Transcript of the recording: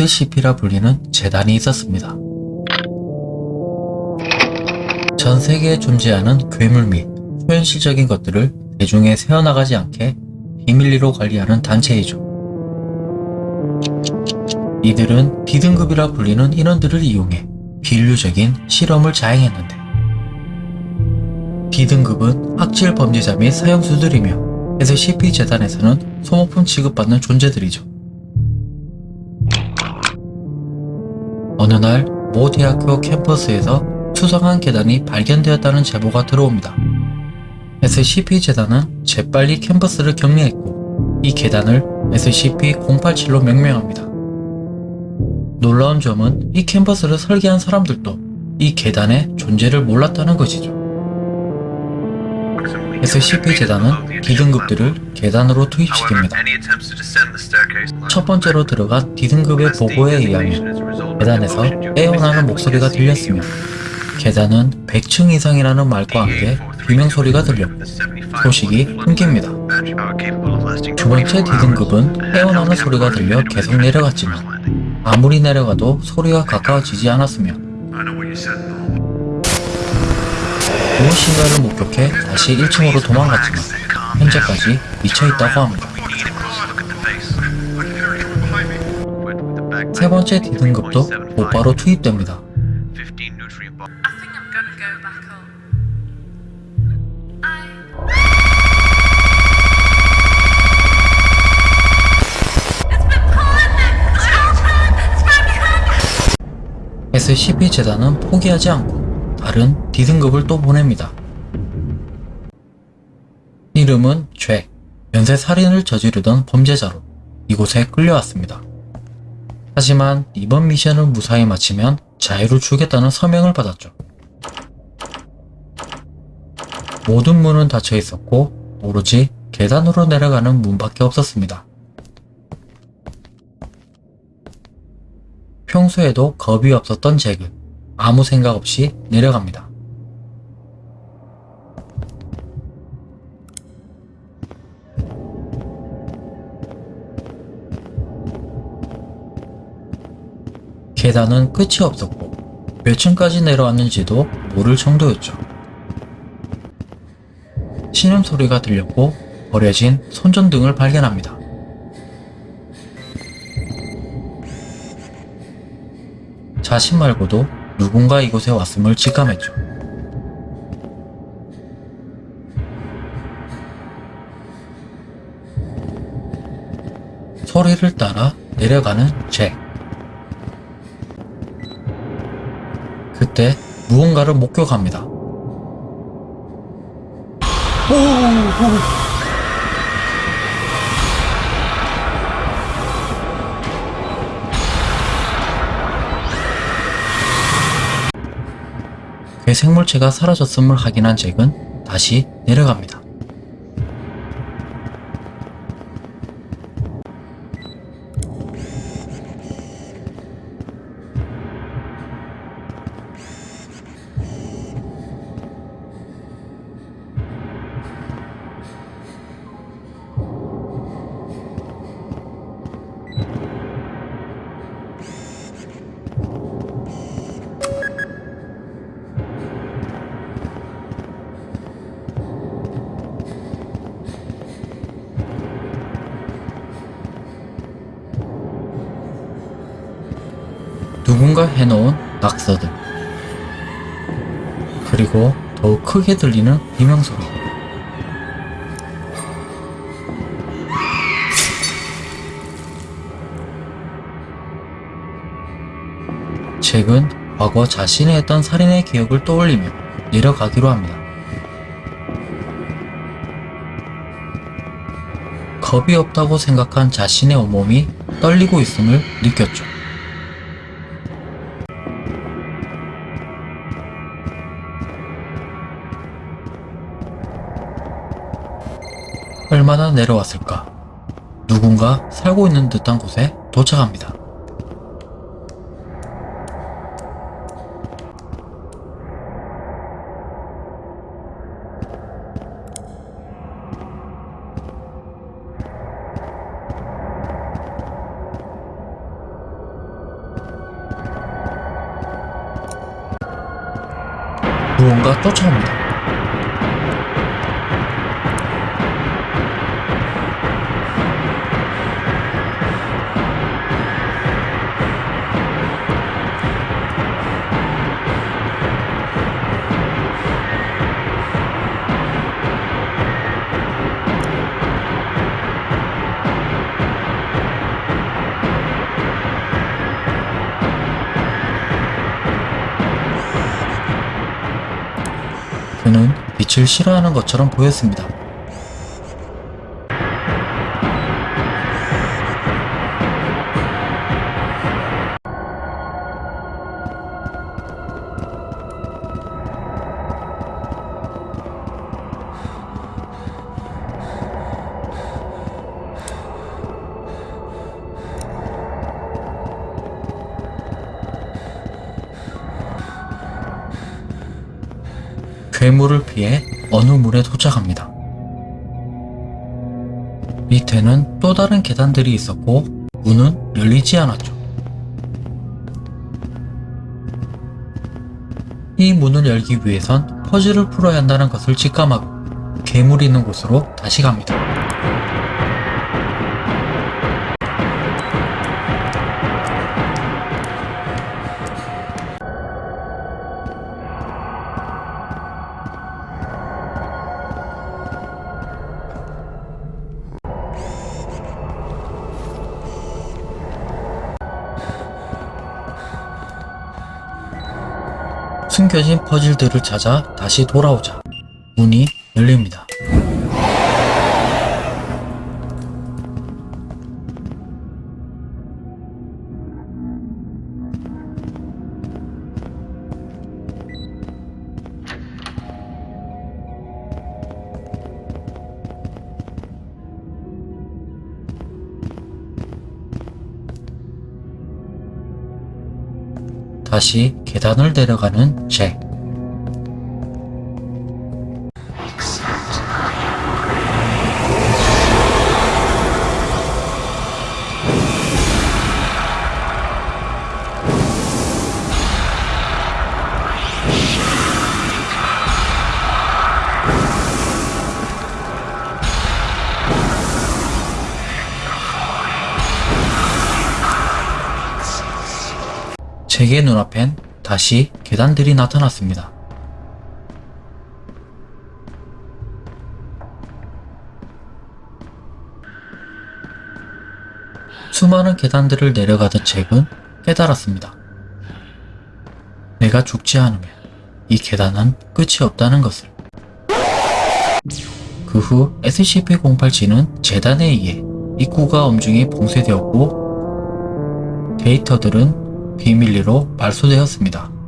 SCP라 불리는 재단이 있었습니다. 전 세계에 존재하는 괴물 및 초현실적인 것들을 대중에 새어나가지 않게 비밀리로 관리하는 단체이죠. 이들은 D등급이라 불리는 인원들을 이용해 비인류적인 실험을 자행했는데 D등급은 학질 범죄자 및 사형수들이며 SCP-재단에서는 소모품 취급받는 존재들이죠. 어느 날 모 대학교 캠퍼스에서 수상한 계단이 발견되었다는 제보가 들어옵니다. SCP-재단은 재빨리 캠퍼스를 격리했고 이 계단을 SCP-087로 명명합니다. 놀라운 점은 이 캠퍼스를 설계한 사람들도 이 계단의 존재를 몰랐다는 것이죠. SCP-재단은 D등급들을 계단으로 투입시킵니다. 첫 번째로 들어가 D등급의 보고에 의하면 계단에서 애원하는 목소리가 들렸으며 계단은 100층 이상이라는 말과 함께 비명소리가 들렸고 소식이 끊깁니다. 두 번째 D등급은 애원하는 소리가 들려 계속 내려갔지만 아무리 내려가도 소리가 가까워지지 않았으며 무엇인가를 목격해 다시 1층으로 도망갔지만 현재까지 미쳐있다고 합니다. 세 번째 D등급도 곧바로 투입됩니다. Been SCP-재단은 포기하지 않고 다른 D등급을 또 보냅니다. 이름은 죄, 연쇄 살인을 저지르던 범죄자로 이곳에 끌려왔습니다. 하지만 이번 미션을 무사히 마치면 자유를 주겠다는 서명을 받았죠. 모든 문은 닫혀 있었고 오로지 계단으로 내려가는 문밖에 없었습니다. 평소에도 겁이 없었던 잭은 아무 생각 없이 내려갑니다. 계단은 끝이 없었고 몇 층까지 내려왔는지도 모를 정도였죠. 신음 소리가 들렸고 버려진 손전등을 발견합니다. 자신 말고도 누군가 이곳에 왔음을 직감했죠. 소리를 따라 내려가는 잭. 그때 무언가를 목격합니다. 오, 오. 그 생물체가 사라졌음을 확인한 잭은 다시 내려갑니다. 누군가 해놓은 낙서들 그리고 더욱 크게 들리는 비명소리 잭은 과거 자신이 했던 살인의 기억을 떠올리며 내려가기로 합니다. 겁이 없다고 생각한 자신의 온몸이 떨리고 있음을 느꼈죠. 내려왔을까? 누군가 살고 있는 듯한 곳에 도착합니다. 무언가 쫓아옵니다. 그는 빛을 싫어하는 것처럼 보였습니다. 괴물을 피해 어느 문에 도착합니다. 밑에는 또 다른 계단들이 있었고 문은 열리지 않았죠. 이 문을 열기 위해선 퍼즐을 풀어야 한다는 것을 직감하고 괴물이 있는 곳으로 다시 갑니다. 숨겨진 퍼즐들을 찾아 다시 돌아오자 문이 열립니다. 다시 계단을 내려가는 잭. 잭의 눈앞엔 다시 계단들이 나타났습니다. 수많은 계단들을 내려가던 잭은 깨달았습니다. 내가 죽지 않으면 이 계단은 끝이 없다는 것을. 그 후 SCP-087은 재단에 의해 입구가 엄중히 봉쇄되었고 데이터들은 비밀리로 말소되었습니다.